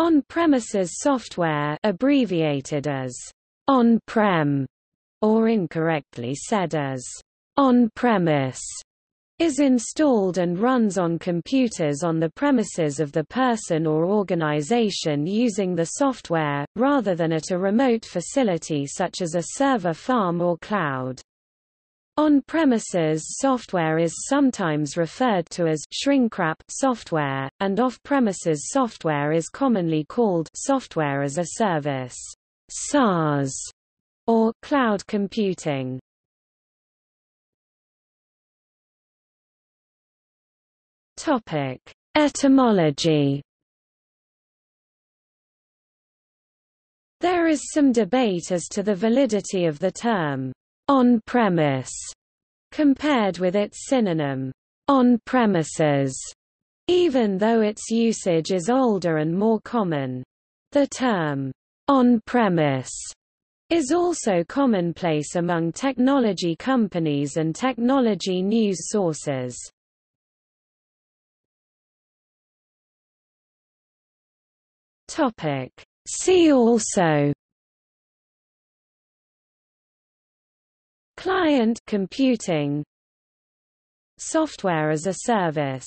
On-premises software abbreviated as on-prem or incorrectly said as on-premise is installed and runs on computers on the premises of the person or organization using the software, rather than at a remote facility such as a server farm or cloud. On-premises software is sometimes referred to as shrinkwrap software, and off-premises software is commonly called software as a service SaaS, or cloud computing. Topic: Etymology. There is some debate as to the validity of the term on-premise compared with its synonym on-premises, even though its usage is older and more common. The term on-premise is also commonplace among technology companies and technology news sources. Topic. See also Client computing. Software as a service